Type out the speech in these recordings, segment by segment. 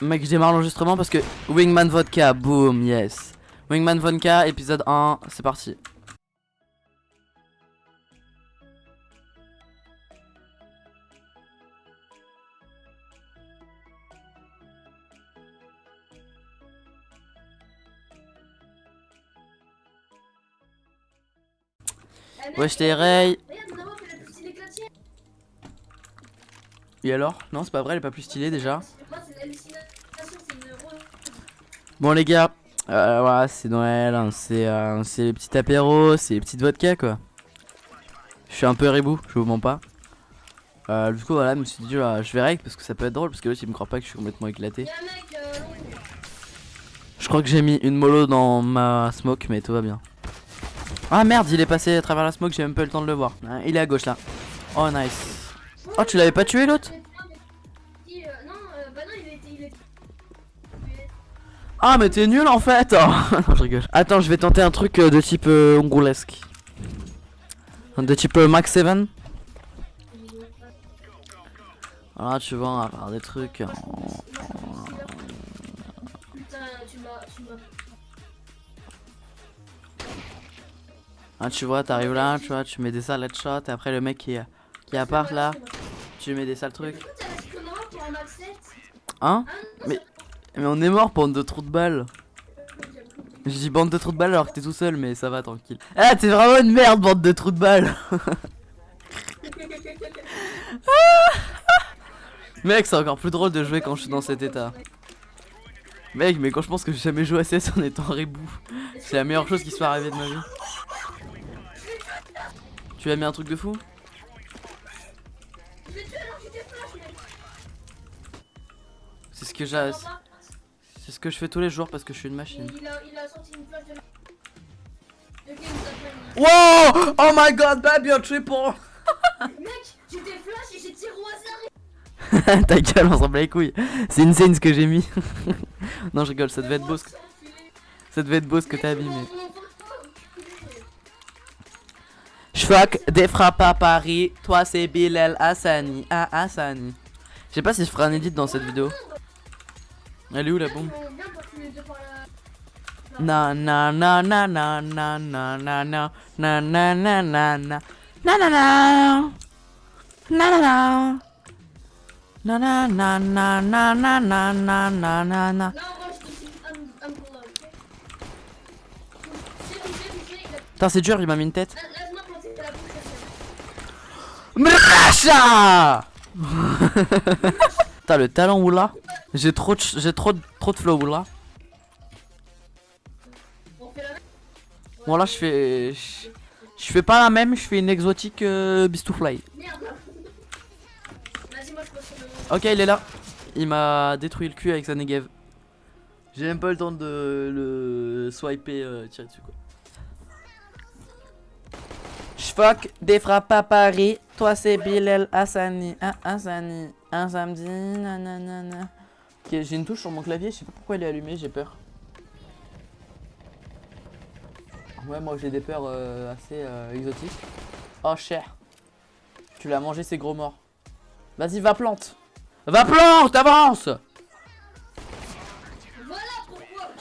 Mec, je démarre l'enregistrement parce que Wingman Vodka, boom, yes. Wingman Vodka, épisode 1, c'est parti. Je Alors? Non, c'est pas vrai, elle est pas plus stylée déjà. Bon les gars, euh, voilà, c'est Noël, hein, c'est euh, les petits apéros, c'est les petites vodka quoi. Je suis un peu ribou, je vous mens pas. Euh, du coup voilà, je me suis dit je verrai parce que ça peut être drôle parce que là il me croit pas que je suis complètement éclaté. Je crois que j'ai mis une mollo dans ma smoke mais tout va bien. Ah merde, il est passé à travers la smoke, j'ai même pas eu le temps de le voir. Hein, il est à gauche là. Oh nice. Oh tu l'avais pas tué l'autre Ah mais t'es nul en fait. Non je rigole. Attends je vais tenter un truc euh, de type euh, ongolesque De type euh, Max 7 Voilà tu vois on va faire des trucs. Ah tu vois t'arrives là tu vois tu mets des sales headshots et après le mec qui, qui appart là Tu mets des sales trucs Hein Mais mais on est mort, bande de trous de balles. Je dis bande de trous de balles alors que t'es tout seul, mais ça va, tranquille. Ah, t'es vraiment une merde, bande de trous de balles. Mec, c'est encore plus drôle de jouer quand je suis dans cet état. Mec, mais quand je pense que j'ai jamais joué à CS en étant rebou, c'est la meilleure chose qui soit arrivée de ma vie. Tu as mis un truc de fou? Que j'ai. C'est ce que je fais tous les jours parce que je suis une machine. Il a, il a sorti une flash de... de Wow Oh my god, baby, un triple Mec, j'ai des flashs et j'ai tiré au hasard Ta gueule, on s'en bat les couilles. C'est une scène ce que j'ai mis. non, je rigole, ça devait être beau ce que... Ça devait être beau ce que t'as abîmé. J'fuck des frappes à Paris. Toi, c'est Bilal Hassani. Ah, Hassani. Je sais pas si je ferai un edit dans cette vidéo. Elle est où la bombe Na na na na na na na na na na na na na na na na na na na na Na na na na na na na na na na na Putain c'est dur il m'a mis une tête Mracha T'as le talent ou là j'ai trop de j'ai trop de trop de flow là. Bon là je fais je, fais pas la même, je fais une exotique euh, Beast to Fly. Ok il est là. Il m'a détruit le cul avec sa negev. J'ai même pas le temps de le swiper euh, tirer dessus quoi. J'fuck des frappes à Paris. Toi c'est Bilal Hassani. Un Hassani. Un samedi. Nanana j'ai une touche sur mon clavier, je sais pas pourquoi elle est allumée, j'ai peur. Ouais, moi j'ai des peurs euh, assez euh, exotiques. Oh, cher. Tu l'as mangé, ces gros morts. Vas-y, va plante. Va plante, avance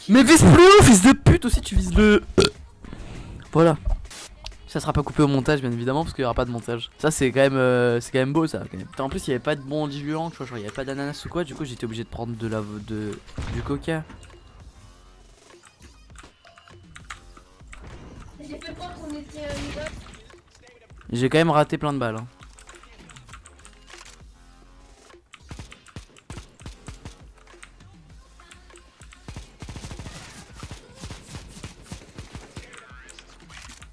Mais vise plus haut, fils de pute aussi, tu vises le... Voilà. Ça sera pas coupé au montage bien évidemment parce qu'il y aura pas de montage. Ça c'est quand même euh, c'est quand même beau ça quand même. En plus il y avait pas de bon diluant, tu vois, genre il y avait pas d'ananas ou quoi, du coup j'étais obligé de prendre de la de du coca. J'ai quand même raté plein de balles. Hein.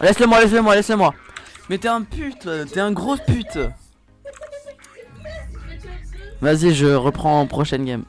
Laisse-le moi, laisse-le moi, laisse-le moi. Mais t'es un pute, t'es un gros pute. Vas-y, je reprends en prochaine game.